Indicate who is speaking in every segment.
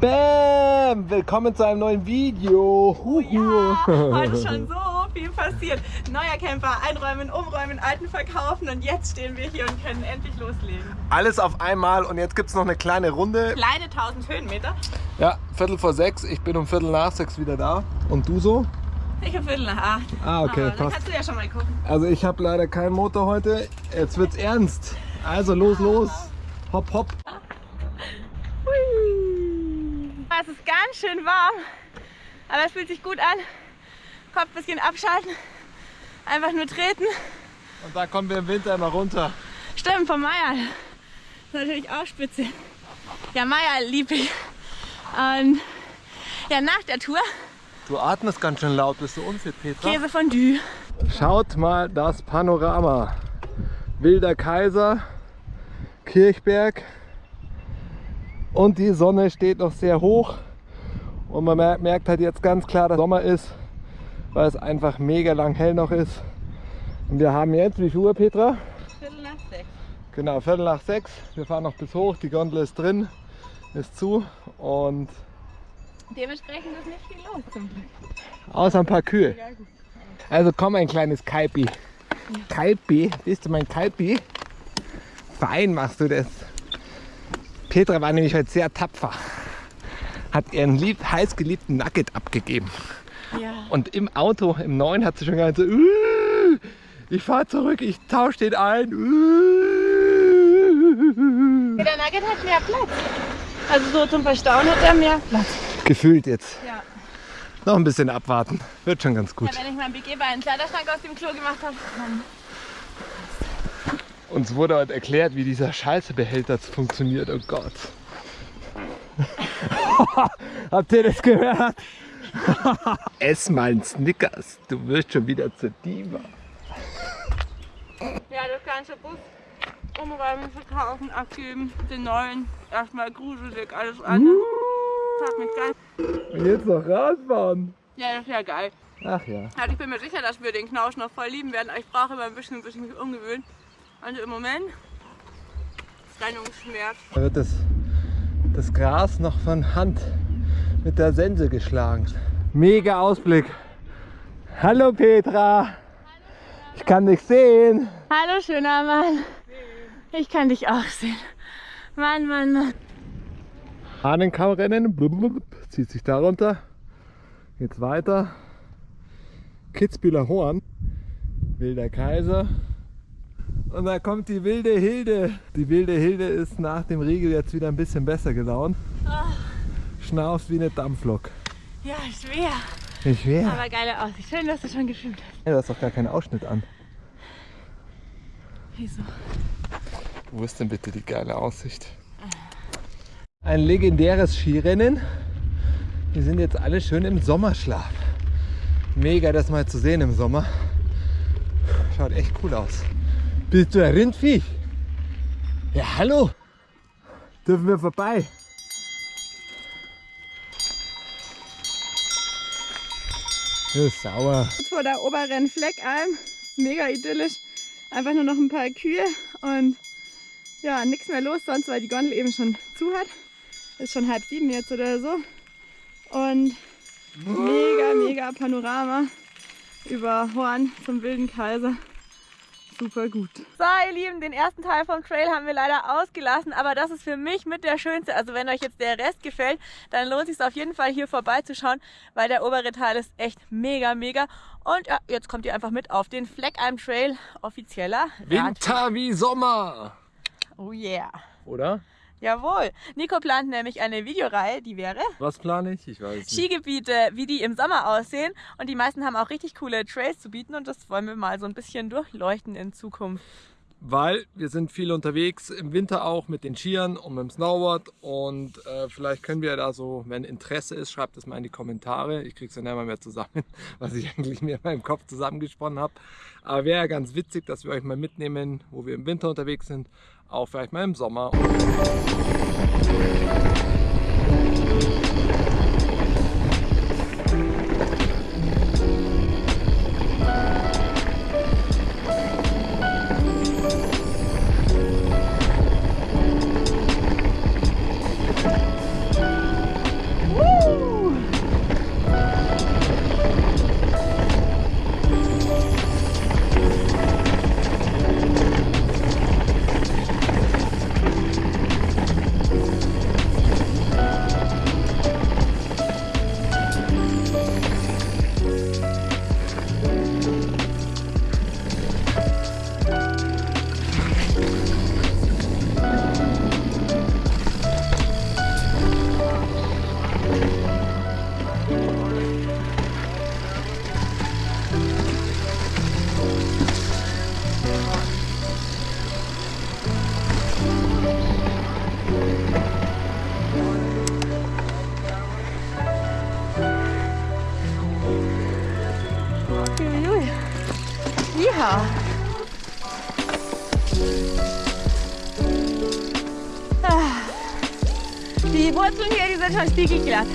Speaker 1: Bam! Willkommen zu einem neuen Video.
Speaker 2: Oh ja, heute schon so viel passiert. Neuer Camper, einräumen, umräumen, alten verkaufen und jetzt stehen wir hier und können endlich loslegen.
Speaker 1: Alles auf einmal und jetzt gibt es noch eine kleine Runde.
Speaker 2: Kleine 1000 Höhenmeter.
Speaker 1: Ja, Viertel vor sechs. Ich bin um Viertel nach sechs wieder da. Und du so?
Speaker 2: Ich um Viertel nach acht.
Speaker 1: Ah, okay,
Speaker 2: Aber
Speaker 1: passt.
Speaker 2: kannst du ja schon mal gucken.
Speaker 1: Also ich habe leider keinen Motor heute. Jetzt wird's ernst. Also los, los. Hopp, hopp.
Speaker 2: Es ist ganz schön warm, aber es fühlt sich gut an. Kopf ein bisschen abschalten, einfach nur treten.
Speaker 1: Und da kommen wir im Winter immer runter.
Speaker 2: Stimmt, vom Meier. Das ist natürlich auch spitze. Ja, Meier lieb ich. Und ja, nach der Tour
Speaker 1: Du atmest ganz schön laut. Bist du unfit, Petra?
Speaker 2: Käsefondue.
Speaker 1: Schaut mal das Panorama. Wilder Kaiser, Kirchberg und die Sonne steht noch sehr hoch und man mer- merkt halt jetzt ganz klar, dass Sommer ist, weil es einfach mega lang hell noch ist. Und wir haben jetzt, wie viel Uhr Petra?
Speaker 2: Viertel nach sechs.
Speaker 1: Genau, Viertel nach sechs. Wir fahren noch bis hoch, die Gondel ist drin, ist zu und
Speaker 2: Dementsprechend ist nicht viel los zum Glück.
Speaker 1: außer ein paar Kühe.
Speaker 2: Ja.
Speaker 1: Also komm, ein kleines Kaipi. Kaipi, bist du mein Kaipi? Fein machst du das. Petra war nämlich heute sehr tapfer. Hat ihren lieb, heiß geliebten Nugget abgegeben.
Speaker 2: Ja.
Speaker 1: Und im Auto, im neuen, hat sie schon gesagt, so, "Uh, ich fahr zurück, ich tausche den ein. Uh."
Speaker 2: Der Nugget hat mehr Platz. Also so zum Verstauen hat er mehr Platz.
Speaker 1: Gefühlt jetzt.
Speaker 2: Ja.
Speaker 1: Noch ein bisschen abwarten. Wird schon ganz
Speaker 2: ja
Speaker 1: gut.
Speaker 2: wenn ich mein BG bei einem Kleiderschrank aus dem Klo gemacht habe, dann
Speaker 1: Uns wurde heute erklärt, wie dieser Scheißebehälter funktioniert. Oh Gott. Habt ihr das gehört? Ess mal einen Snickers. Du wirst schon wieder zur Diva.
Speaker 2: Ja, das ganze Bus umräumen, verkaufen, abgeben, den neuen, erstmal gruselig, alles andere. Das hat mich geil.
Speaker 1: Und jetzt noch Radfahren.
Speaker 2: Ja, das ist ja geil.
Speaker 1: Ach ja.
Speaker 2: Also ich bin mir sicher, dass wir den Knausch noch voll lieben werden, aber ich brauche immer ein bisschen, bis ich mich umgewöhnen. Also im Moment Trennungsschmerz.
Speaker 1: Da wird das, das Gras noch von Hand mit der Sense geschlagen. Mega Ausblick. Hallo Petra. Ich kann dich sehen.
Speaker 2: Hallo schöner Mann. Ich kann dich auch sehen. Mann, Mann, Mann.
Speaker 1: Hahnenkammrennen, blub, zieht sich darunter, geht's weiter. Kitzbühler Horn, Wilder Kaiser. Und da kommt die wilde Hilde. Die wilde Hilde ist nach dem Riegel jetzt wieder ein bisschen besser gelaunt. Schnauft wie eine Dampflok.
Speaker 2: Ja, schwer.
Speaker 1: Ich wäre.
Speaker 2: Aber geile Aussicht. Schön, dass du schon gefilmt hast.
Speaker 1: Du hast doch gar keinen Ausschnitt an.
Speaker 2: Wieso?
Speaker 1: Wo ist denn bitte die geile Aussicht? Ein legendäres Skirennen. Wir sind jetzt alle schön im Sommerschlaf. Mega, das mal zu sehen im Sommer. Schaut echt cool aus. Bist du ein Rindviech? Ja, hallo. Dürfen wir vorbei? Das ist sauer.
Speaker 2: Vor der oberen Fleckalm. Mega idyllisch. Einfach nur noch ein paar Kühe und ja, nichts mehr los sonst, weil die Gondel eben schon zu hat. Ist schon halb sieben jetzt oder so. Und mega, mega Panorama über Horn zum Wilden Kaiser. Super gut. So, ihr Lieben, den ersten Teil vom Trail haben wir leider ausgelassen, aber das ist für mich mit der schönste. Also wenn euch jetzt der Rest gefällt, dann lohnt es sich auf jeden Fall hier vorbeizuschauen, weil der obere Teil ist echt mega, mega. Und ja, jetzt kommt ihr einfach mit auf den Fleckheim Trail, offizieller.
Speaker 1: Winter wie Sommer.
Speaker 2: Oh yeah.
Speaker 1: Oder?
Speaker 2: Jawohl. Nico plant nämlich eine Videoreihe, die wäre
Speaker 1: Was plane ich? Ich weiß nicht.
Speaker 2: Skigebiete, wie die im Sommer aussehen. Und die meisten haben auch richtig coole Trails zu bieten und das wollen wir mal so ein bisschen durchleuchten in Zukunft.
Speaker 1: Weil wir sind viel unterwegs, im Winter auch mit den Skiern und mit dem Snowboard und äh, vielleicht können wir da so, wenn Interesse ist, schreibt es mal in die Kommentare. Ich krieg's dann immer mehr zusammen, was ich eigentlich mir in meinem Kopf zusammengesponnen habe. Aber wäre ja ganz witzig, dass wir euch mal mitnehmen, wo wir im Winter unterwegs sind, auch vielleicht mal im Sommer.
Speaker 2: Die Wurzeln hier, die sind schon spiegelglatt.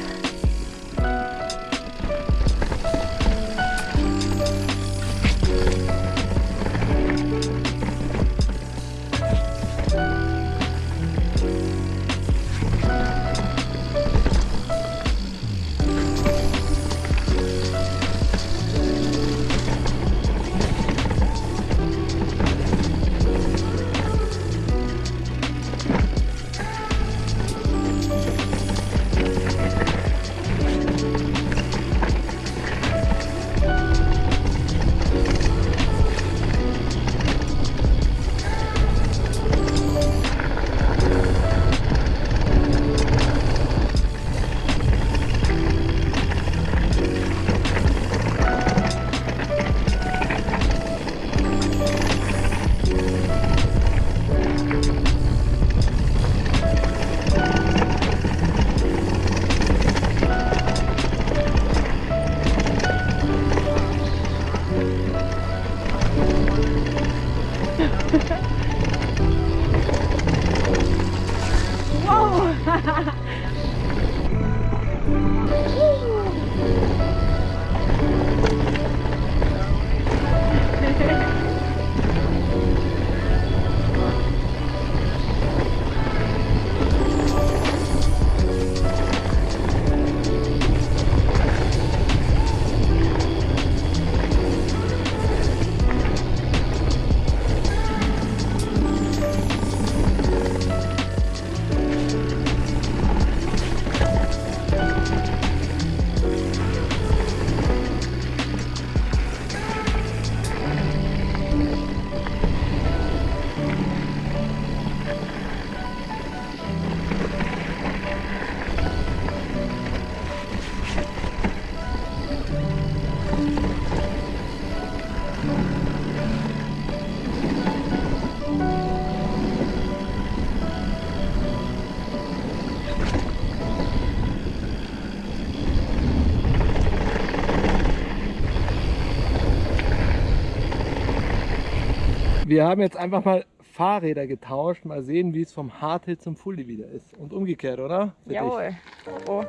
Speaker 1: Wir haben jetzt einfach mal Fahrräder getauscht. Mal sehen, wie es vom Hardhill zum Fully wieder ist. Und umgekehrt, oder? Für dich.
Speaker 2: Jawohl. Oh.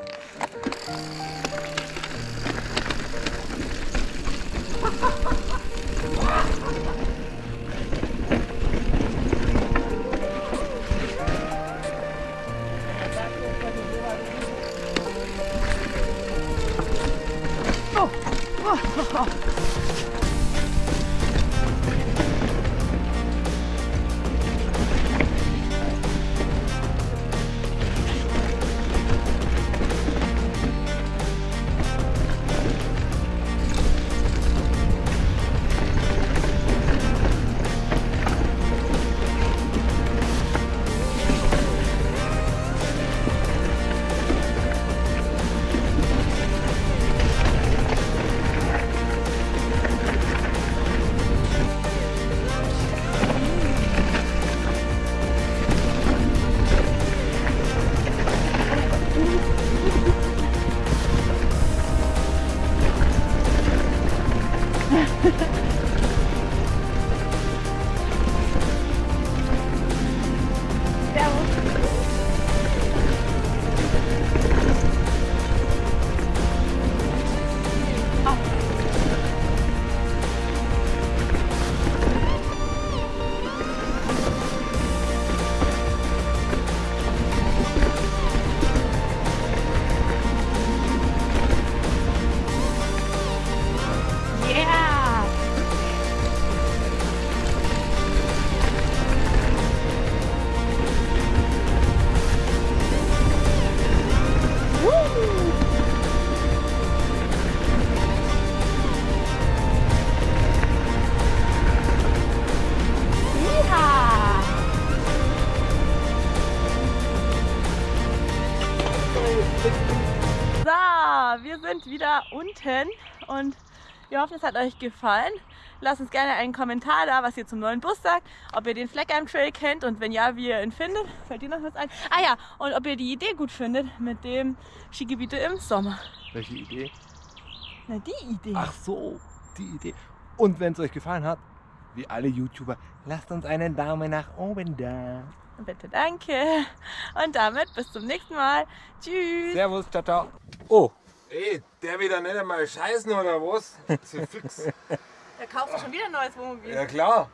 Speaker 2: So, wir sind wieder unten und wir hoffen, es hat euch gefallen. Lasst uns gerne einen Kommentar da, was ihr zum neuen Bus sagt, ob ihr den Fleckheim Trail kennt und wenn ja, wie ihr ihn findet. Fällt dir noch was ein? Ah ja, und ob ihr die Idee gut findet mit dem Skigebiete im Sommer.
Speaker 1: Welche Idee?
Speaker 2: Na, die Idee.
Speaker 1: Ach so, die Idee. Und wenn es euch gefallen hat, wie alle YouTuber, lasst uns einen Daumen nach oben da.
Speaker 2: Bitte, danke. Und damit bis zum nächsten Mal. Tschüss.
Speaker 1: Servus, ciao, ciao. Oh. Ey, der wieder nicht einmal scheißen oder was? Zu fix.
Speaker 2: Da kaufst du schon wieder ein neues Wohnmobil.
Speaker 1: Ja klar.